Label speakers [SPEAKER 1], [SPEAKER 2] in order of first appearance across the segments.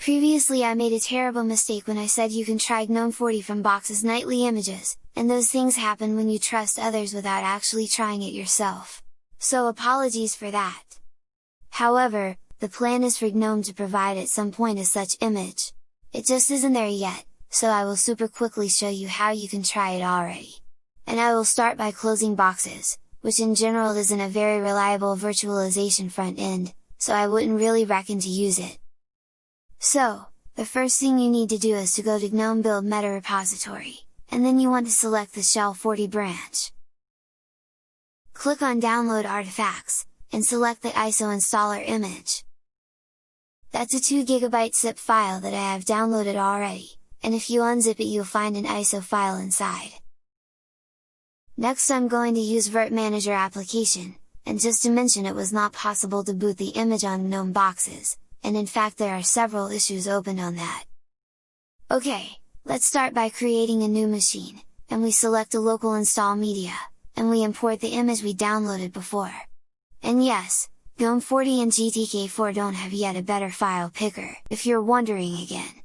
[SPEAKER 1] Previously I made a terrible mistake when I said you can try GNOME 40 from Box's nightly images, and those things happen when you trust others without actually trying it yourself. So apologies for that! However, the plan is for GNOME to provide at some point a such image. It just isn't there yet, so I will super quickly show you how you can try it already. And I will start by closing boxes, which in general isn't a very reliable virtualization front end, so I wouldn't really reckon to use it. So, the first thing you need to do is to go to GNOME build meta repository, and then you want to select the shell 40 branch. Click on download artifacts, and select the ISO installer image. That's a 2GB zip file that I have downloaded already, and if you unzip it you'll find an ISO file inside. Next I'm going to use Virt Manager application, and just to mention it was not possible to boot the image on GNOME boxes, and in fact there are several issues opened on that. Okay, let's start by creating a new machine, and we select a local install media, and we import the image we downloaded before. And yes, GNOME 40 and GTK4 don't have yet a better file picker, if you're wondering again.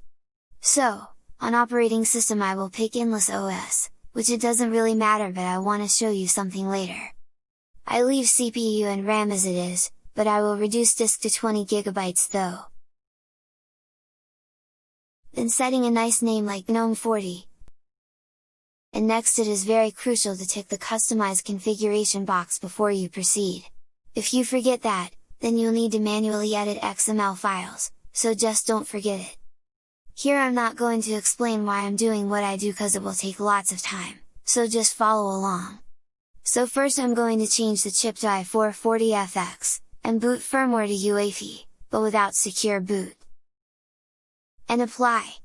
[SPEAKER 1] So, on operating system I will pick Endless OS, which it doesn't really matter but I want to show you something later. I leave CPU and RAM as it is, but I will reduce disk to 20GB though. Then setting a nice name like GNOME 40. And next it is very crucial to tick the Customize configuration box before you proceed. If you forget that, then you'll need to manually edit XML files, so just don't forget it. Here I'm not going to explain why I'm doing what I do cause it will take lots of time, so just follow along. So first I'm going to change the chip to i440FX, and boot firmware to UEFI, but without secure boot. And apply.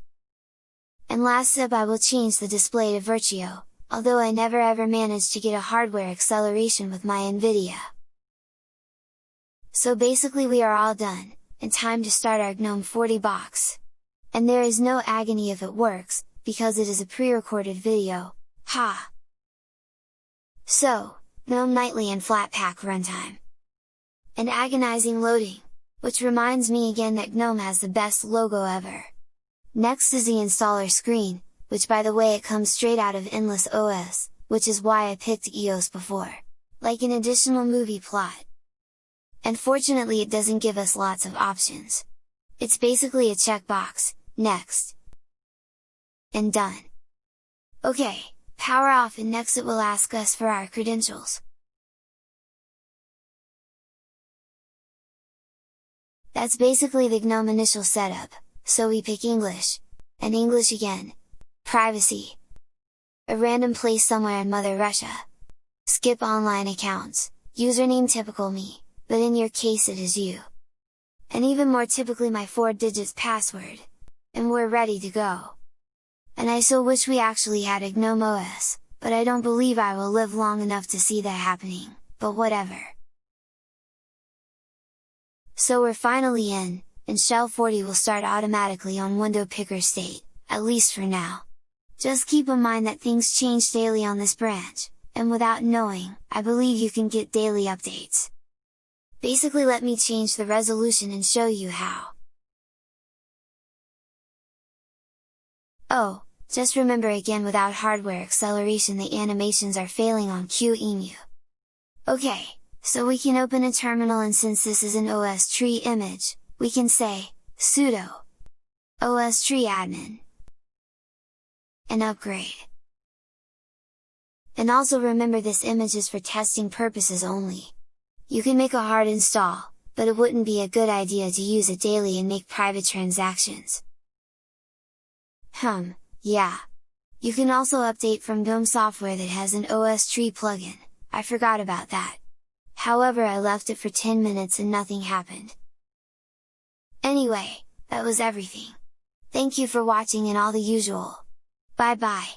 [SPEAKER 1] And last step I will change the display to Virtio, although I never ever managed to get a hardware acceleration with my Nvidia. So basically we are all done, and time to start our GNOME 40 box. And there is no agony if it works, because it is a pre-recorded video, ha! So, GNOME Nightly and Flatpak runtime and agonizing loading! Which reminds me again that GNOME has the best logo ever! Next is the installer screen, which by the way it comes straight out of Endless OS, which is why I picked EOS before. Like an additional movie plot. And fortunately it doesn't give us lots of options. It's basically a checkbox, next. And done. Okay, power off and next it will ask us for our credentials. That's basically the GNOME initial setup, so we pick English, and English again, privacy, a random place somewhere in Mother Russia, skip online accounts, username typical me, but in your case it is you. And even more typically my 4 digits password. And we're ready to go! And I so wish we actually had a GNOME OS, but I don't believe I will live long enough to see that happening, but whatever! So we're finally in, and Shell 40 will start automatically on window picker state, at least for now. Just keep in mind that things change daily on this branch, and without knowing, I believe you can get daily updates. Basically let me change the resolution and show you how. Oh, just remember again without hardware acceleration the animations are failing on QEMU. Okay, so we can open a terminal and since this is an OSTree image, we can say, sudo ostree admin and upgrade. And also remember this image is for testing purposes only. You can make a hard install, but it wouldn't be a good idea to use it daily and make private transactions. Hum, yeah. You can also update from GNOME software that has an OSTree plugin, I forgot about that however I left it for 10 minutes and nothing happened. Anyway, that was everything. Thank you for watching and all the usual. Bye bye!